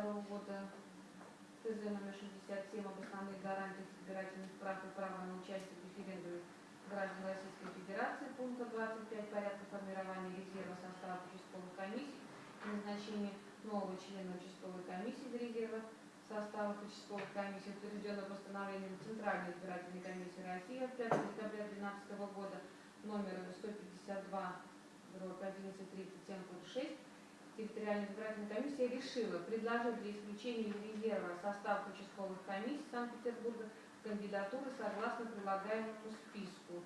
2022 года ТЗ номер 67 об основных гарантиях избирательных прав и права на участие в референдуме граждан Российской Федерации пункта 25 порядка формирования резерва состава участковых комиссий и назначения нового члена участковой комиссии из резерва состава участковых комиссий, утвержденного постановлением Центральной избирательной комиссии России от 5 декабря 2012 года номер 152 11.37.6 территориальная избирательная комиссия решила предложить для исключения резерва состав участковых комиссий Санкт-Петербурга кандидатуры согласно прилагаемому списку.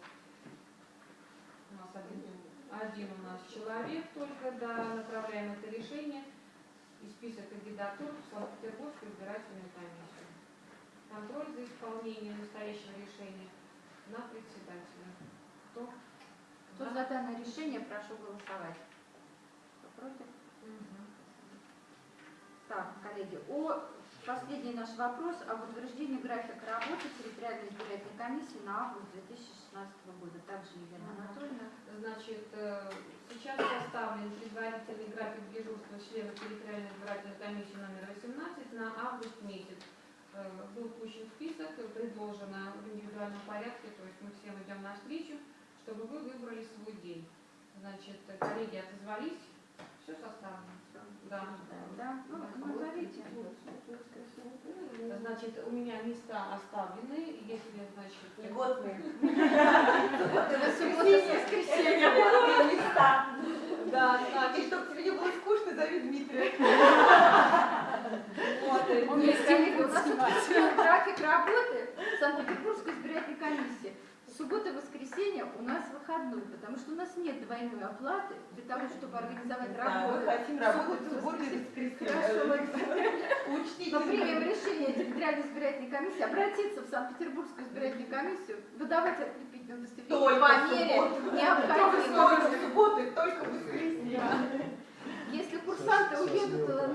У нас один, один у нас человек только, да, направляем это решение и список кандидатур в Санкт-Петербургскую избирательную комиссию. Контроль за исполнением настоящего решения на председателя. Кто? Кто за данное решение, прошу голосовать. Кто против? Так, коллеги, о последний наш вопрос об утверждении графика работы территориальной избирательной комиссии на август 2016 года. Также Елена. Анатольевна. Значит, э, сейчас составлен предварительный график дежурства членов территориальной избирательной комиссии номер 18 на август месяц. Э, Был пущен список, предложено в индивидуальном порядке, то есть мы всем идем навстречу, чтобы вы выбрали свой день. Значит, э, коллеги отозвались, все составлено. Да. Да, ну, назовите. Значит, у меня места оставлены, если, значит... Льготные. Это воскресенья. Льготные места. Да, И значит, чтобы тебе не было скучно, зови Дмитрия. вот, Он у нас утвержден график работы Санкт-Петербургской избирательной комиссии. Суббота и воскресенье у нас выходной, потому что у нас нет двойной оплаты для того, чтобы организовать Да, мы работу. хотим работать Субботу, и Хорошо, воскресенье. Учтите. Мы примем решение территориальной избирательной комиссии обратиться в Санкт-Петербургскую избирательную комиссию, выдавать открепительное удостоверение по мере необходимости. в субботу и только в воскресенье. Если курсанты уедут э,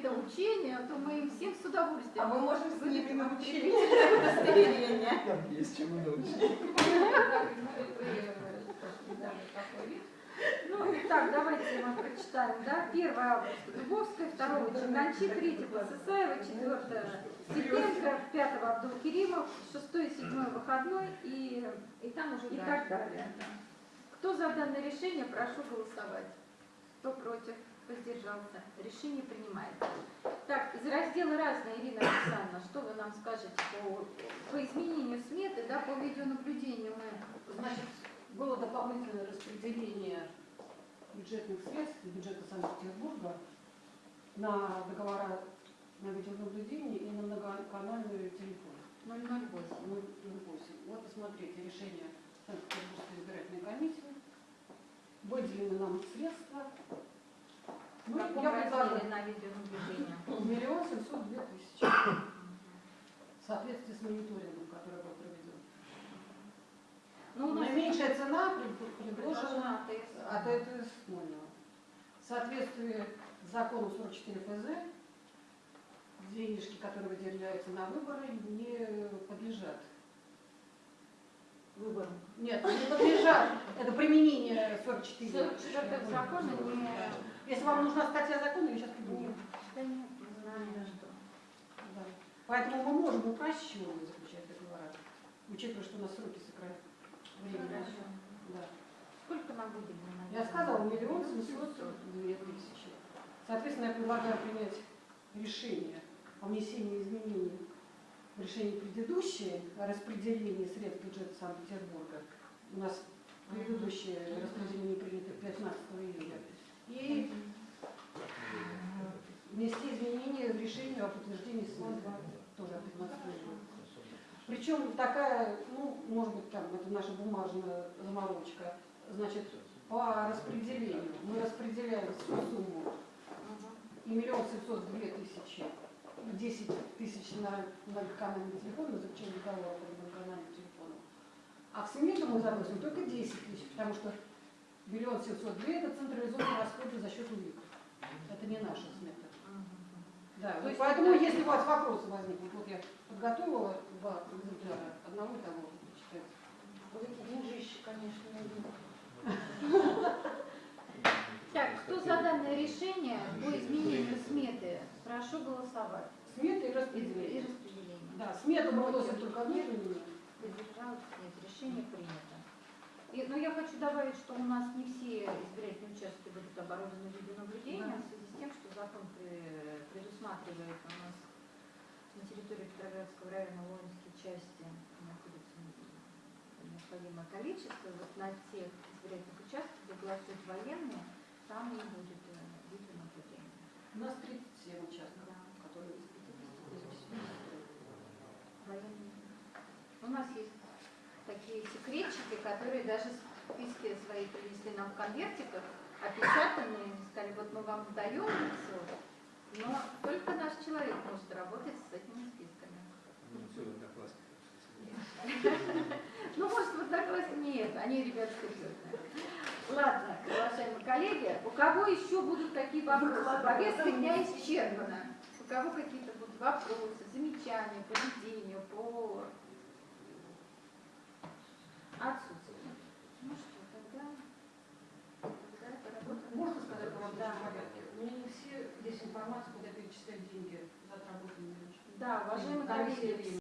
какие-то учения, то мы им всем с А удовольствием мы можем с ними научить. открепительное удостоверение. Там есть чему научить. Ну, так, давайте мы прочитаем, да? 1 августа Дубовская, 2 Чернанчи, 3 Басысаева, 4 Сиденко, 5 Абдул Керимов, 6 и 7 выходной и, И там уже и так далее. да. Кто за данное решение, прошу голосовать. Кто против, воздержался. Решение принимается. Так, из раздела «Разное», Ирина Александровна, что вы нам скажете по, по изменению сметы, да, по видеонаблюдению мы Значит, было дополнительное распределение бюджетных средств бюджета Санкт-Петербурга на договора на видеонаблюдение и на многоканальный телефон 008. 008. Вот посмотрите решение Санкт-Петербургской избирательной комиссии. Выделены нам средства. В Ну, каком размере на видеонаблюдение? миллион семьсот две тысячи. В соответствии с мониторингом, который был проведен. Ну, у нас Наименьшая цена пред- предложена от АТС. этого поняла. В соответствии с законом 44 ФЗ, денежки, которые выделяются на выборы, не подлежат. Выбором. Нет, не подлежат. Это применение 44. 44 закона не... Если вам нужна статья закона, я сейчас придумаю. Да нет, не знаю, что. Да. Поэтому мы можем упрощенно заключать договора, учитывая, что у нас сроки сократят. Время. Да. Сколько нам на Я сказала, миллион семьсот две тысячи. Соответственно, я предлагаю принять решение о внесении изменений в решение предыдущее о распределении средств бюджета Санкт-Петербурга. У нас предыдущее распределение принято 15 июля. И внести изменения в решение о подтверждении сметы тоже от 15 июля. Причем такая, ну, может быть, там, это наша бумажная заморочка, значит, по распределению. Мы распределяем всю сумму и миллион семьсот две тысячи, 10 тысяч на многоканальный телефон, на заключение договора по многоканальному телефону. А в смету мы заносим только 10 тысяч, потому что миллион семьсот две это централизованные расходы за счет УИК. Это не наша смета. Да, То вот есть поэтому, это- если у вас вопросы возникнут, вот я подготовила два экземпляра, одного и того, почитайте. Вот эти деньжищи, конечно, нужны. Так, кто за данное решение по изменению сметы? Прошу голосовать. Смета и распределение. Да, смету мы вносим только внутреннюю. Воздержалась? Нет, решение принято. Я хочу добавить, что у нас не все избирательные участки будут оборудованы видеонаблюдением в связи с тем, что закон пре- предусматривает у нас на территории Петроградского района воинские части находится необходимое количество. Вот на тех избирательных участках, где голосуют военные, там не будет э, видеонаблюдения. У нас 37 участков, которые из 50 Военные. У нас есть такие секретчики, которые даже списки свои принесли нам в конвертиках, опечатанные, сказали, вот мы вам даем все, но только наш человек может работать с этими списками. Ну, все, одноклассники. Ну, может, вот так вас нет, они, ребята, серьезные. Ладно, уважаемые коллеги, у кого еще будут такие вопросы? Повестка дня исчерпана. У кого какие-то будут вопросы, замечания по ведению, по отсутствию? Ну что, тогда, тогда поработаем. Можно сказать в Да. рабочем порядке? У меня не все есть информация, куда перечислять деньги за отработанные. Да, уважаемые коллеги,